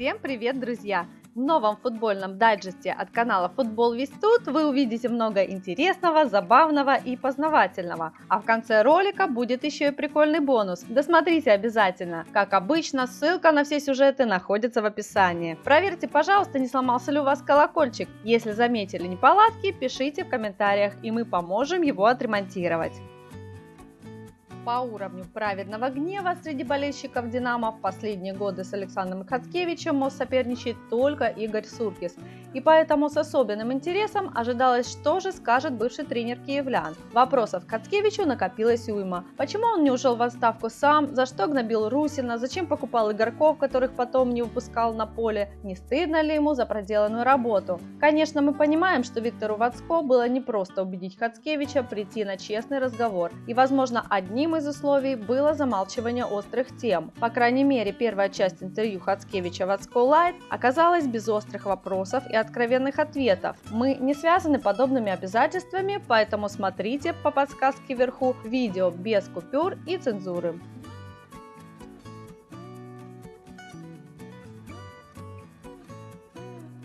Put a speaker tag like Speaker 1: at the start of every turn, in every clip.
Speaker 1: Всем привет, друзья! В новом футбольном дайджесте от канала Футбол Весь Тут вы увидите много интересного, забавного и познавательного. А в конце ролика будет еще и прикольный бонус. Досмотрите обязательно. Как обычно, ссылка на все сюжеты находится в описании. Проверьте, пожалуйста, не сломался ли у вас колокольчик. Если заметили неполадки, пишите в комментариях и мы поможем его отремонтировать по уровню праведного гнева среди болельщиков «Динамо» в последние годы с Александром Хаткевичем соперничает только Игорь Суркис. И поэтому с особенным интересом ожидалось, что же скажет бывший тренер киевлян. Вопросов к Хаткевичу накопилось уйма. Почему он не ушел в отставку сам? За что гнобил Русина? Зачем покупал игроков, которых потом не выпускал на поле? Не стыдно ли ему за проделанную работу? Конечно, мы понимаем, что Виктору Вацко было непросто убедить Хацкевича прийти на честный разговор. И, возможно, одним из условий было замалчивание острых тем. По крайней мере, первая часть интервью Хацкевича в Ацколайт оказалась без острых вопросов и откровенных ответов. Мы не связаны подобными обязательствами, поэтому смотрите по подсказке вверху видео без купюр и цензуры.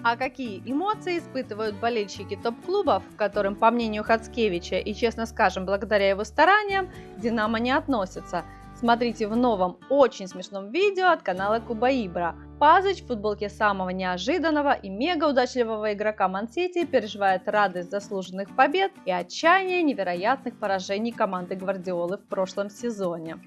Speaker 1: А какие эмоции испытывают болельщики топ-клубов, которым, по мнению Хацкевича и, честно скажем, благодаря его стараниям, Динамо не относится? Смотрите в новом, очень смешном видео от канала Куба Ибра. Пазыч в футболке самого неожиданного и мега удачливого игрока Мансити переживает радость заслуженных побед и отчаяние невероятных поражений команды Гвардиолы в прошлом сезоне.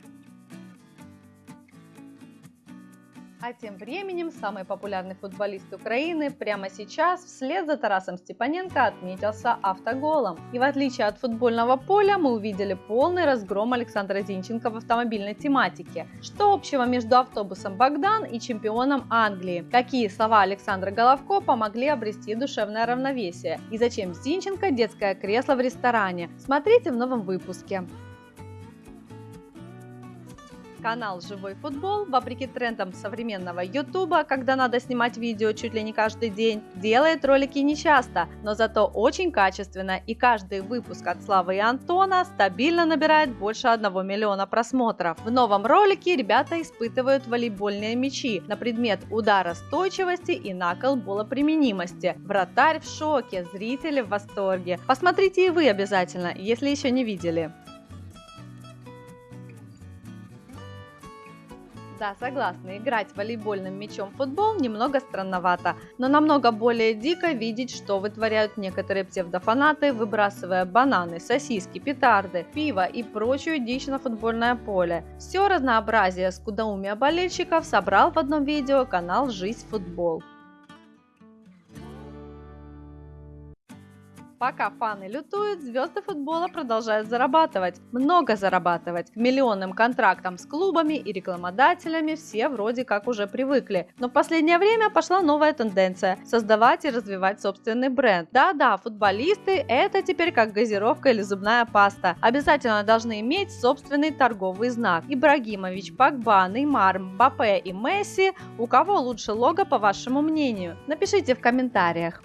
Speaker 1: А тем временем самый популярный футболист Украины прямо сейчас вслед за Тарасом Степаненко отметился автоголом. И в отличие от футбольного поля мы увидели полный разгром Александра Зинченко в автомобильной тематике. Что общего между автобусом Богдан и чемпионом Англии? Какие слова Александра Головко помогли обрести душевное равновесие? И зачем Зинченко детское кресло в ресторане? Смотрите в новом выпуске. Канал «Живой футбол», вопреки трендам современного ютуба, когда надо снимать видео чуть ли не каждый день, делает ролики нечасто, но зато очень качественно, и каждый выпуск от Славы и Антона стабильно набирает больше 1 миллиона просмотров. В новом ролике ребята испытывают волейбольные мячи на предмет удара стойчивости и накол болоприменимости. Вратарь в шоке, зрители в восторге. Посмотрите и вы обязательно, если еще не видели. Да, согласна, играть волейбольным мячом в футбол немного странновато, но намного более дико видеть, что вытворяют некоторые псевдофанаты, выбрасывая бананы, сосиски, петарды, пиво и прочую дичь на футбольное поле. Все разнообразие скудоумия болельщиков собрал в одном видео канал «Жизнь футбол». Пока фаны лютуют, звезды футбола продолжают зарабатывать. Много зарабатывать. К миллионным контрактам с клубами и рекламодателями все вроде как уже привыкли. Но в последнее время пошла новая тенденция – создавать и развивать собственный бренд. Да-да, футболисты – это теперь как газировка или зубная паста. Обязательно должны иметь собственный торговый знак. Ибрагимович, Пакба, Неймар, Мбаппе и Месси – у кого лучше лого по вашему мнению? Напишите в комментариях.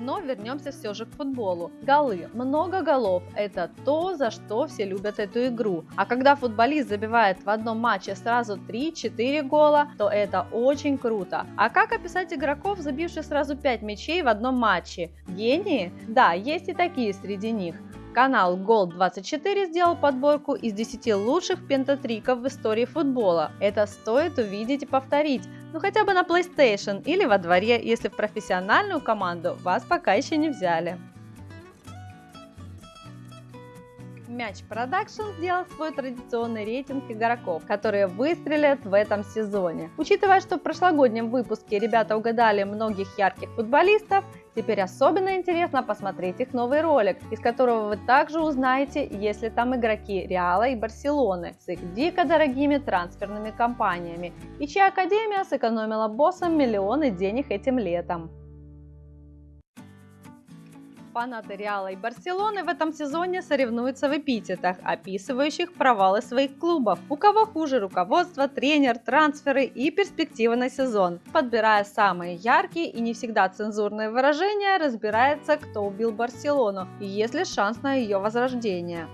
Speaker 1: Но вернемся все же к футболу. Голы. Много голов – это то, за что все любят эту игру. А когда футболист забивает в одном матче сразу 3-4 гола, то это очень круто. А как описать игроков, забивших сразу 5 мячей в одном матче? Гении? Да, есть и такие среди них. Канал Goal24 сделал подборку из 10 лучших пентатриков в истории футбола. Это стоит увидеть и повторить, ну хотя бы на PlayStation или во дворе, если в профессиональную команду вас пока еще не взяли. Мяч Production сделал свой традиционный рейтинг игроков, которые выстрелят в этом сезоне. Учитывая, что в прошлогоднем выпуске ребята угадали многих ярких футболистов, Теперь особенно интересно посмотреть их новый ролик, из которого вы также узнаете, есть ли там игроки Реала и Барселоны с их дико дорогими трансферными компаниями, и чья академия сэкономила боссам миллионы денег этим летом. Фанаты Реала и Барселоны в этом сезоне соревнуются в эпитетах, описывающих провалы своих клубов. У кого хуже руководство, тренер, трансферы и перспективы на сезон. Подбирая самые яркие и не всегда цензурные выражения, разбирается, кто убил Барселону и есть ли шанс на ее возрождение.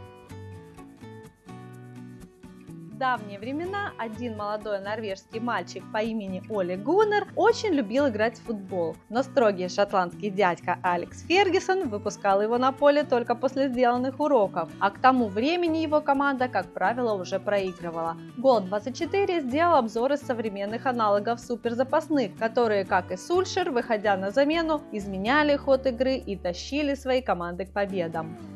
Speaker 1: Давние времена один молодой норвежский мальчик по имени Оли Гуннер очень любил играть в футбол, но строгий шотландский дядька Алекс Фергюсон выпускал его на поле только после сделанных уроков, а к тому времени его команда, как правило, уже проигрывала. Гол24 сделал обзор из современных аналогов суперзапасных, которые, как и Сульшер, выходя на замену, изменяли ход игры и тащили свои команды к победам.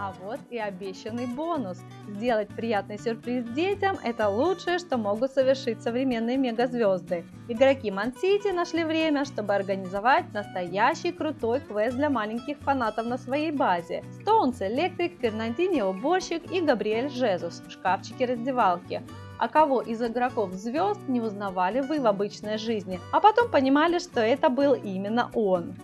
Speaker 1: А вот и обещанный бонус. Сделать приятный сюрприз детям – это лучшее, что могут совершить современные мегазвезды. Игроки Мансити нашли время, чтобы организовать настоящий крутой квест для маленьких фанатов на своей базе. Стоунс Электрик, Фернандини Уборщик и Габриэль Жезус в шкафчике раздевалки. А кого из игроков звезд не узнавали вы в обычной жизни, а потом понимали, что это был именно он.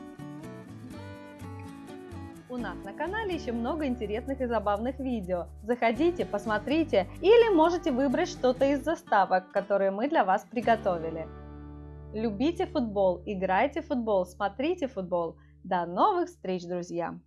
Speaker 1: У нас на канале еще много интересных и забавных видео. Заходите, посмотрите или можете выбрать что-то из заставок, которые мы для вас приготовили. Любите футбол, играйте в футбол, смотрите футбол. До новых встреч, друзья!